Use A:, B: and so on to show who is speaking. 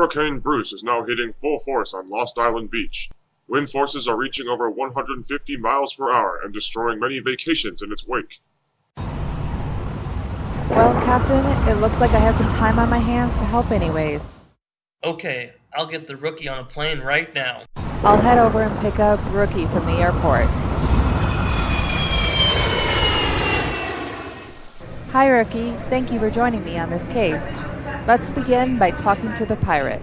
A: Hurricane Bruce is now hitting full force on Lost Island Beach. Wind forces are reaching over 150 miles per hour and destroying many vacations in its wake.
B: Well, Captain, it looks like I have some time on my hands to help anyways.
C: Okay, I'll get the rookie on a plane right now.
B: I'll head over and pick up Rookie from the airport. Hi, Rookie. Thank you for joining me on this case. Let's begin by talking to the pirate.